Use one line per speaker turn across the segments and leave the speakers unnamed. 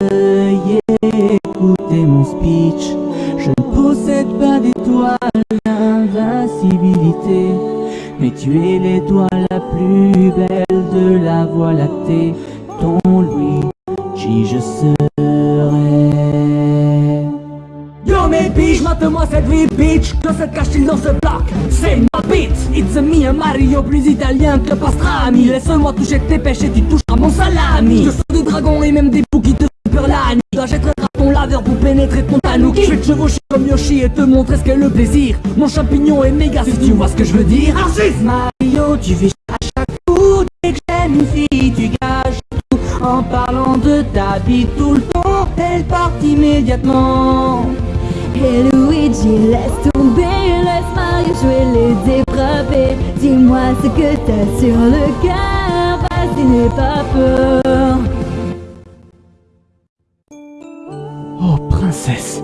Veuillez écouter mon speech. Je ne possède pas d'étoile d'invincibilité, mais tu es l'étoile la plus belle de la voie lactée. Ton Louis, qui je serai.
Yo mes biches, mate-moi cette vie bitch Que se cache-t-il dans ce bloc C'est ma bite It's a me, un Mario plus italien que pastrami Laisse-moi toucher tes pêches et tu toucheras mon salami. Je sors des dragons et même des poux qui te font peur la nuit. J'achèterai ton laveur pour pénétrer ton tanuki Je vais te chevaucher comme Yoshi et te montrer ce qu'est le plaisir. Mon champignon est méga si tu vois ce que je veux dire. Argis
Mario, tu fais à chaque coup Dès que j'aime une fille, tu gâches tout. En parlant de ta vie tout le temps Elle part immédiatement.
Et Luigi, laisse tomber, laisse Mario jouer les dépravés Dis-moi ce que t'as sur le cœur, n'aie pas peur
Oh, princesse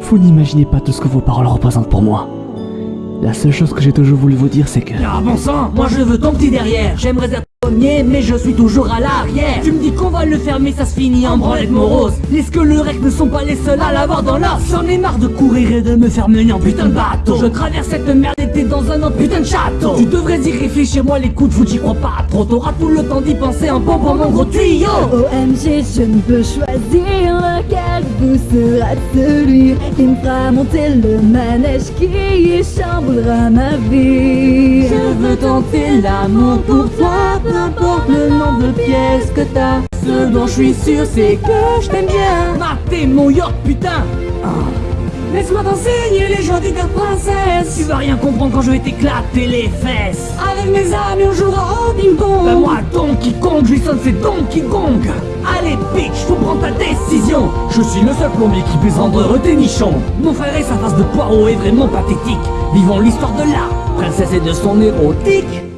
Vous n'imaginez pas tout ce que vos paroles représentent pour moi. La seule chose que j'ai toujours voulu vous dire, c'est que...
Ah bon sang, moi je veux ton petit derrière J'aimerais être mais je suis toujours à l'arrière. Tu me dis qu'on va le mais ça se finit en branlette morose. Les squelerecs ne sont pas les seuls à l'avoir dans l'os? J'en ai marre de courir et de me faire mener en putain de bateau. Je traverse cette merde et t'es dans un autre putain de château. Tu devrais y réfléchir, moi les coups de j'y crois pas trop. T'auras tout le temps d'y penser en pompant mon gros tuyau.
OMG, je ne peux choisir lequel vous sera celui qui me fera monter le manège qui chamboulera ma vie.
Je veux tenter l'amour pour toi Peu importe le nombre de pièces que t'as. Ce dont je suis sûr c'est que je t'aime bien.
Matez mon yacht putain. Ah. Laisse-moi t'enseigner les joies du cœur princesse. Tu vas rien comprendre quand je vais t'éclater les fesses. Avec mes amis on jouera au ping-pong. Ben moi Donkey Kong, je lui sonne c'est Donkey Kong. Allez bitch, faut prendre ta décision. Je suis le seul plombier qui puisse rendre nichons Mon frère et sa face de poireau est vraiment pathétique. Vivons l'histoire de la princesse et de son érotique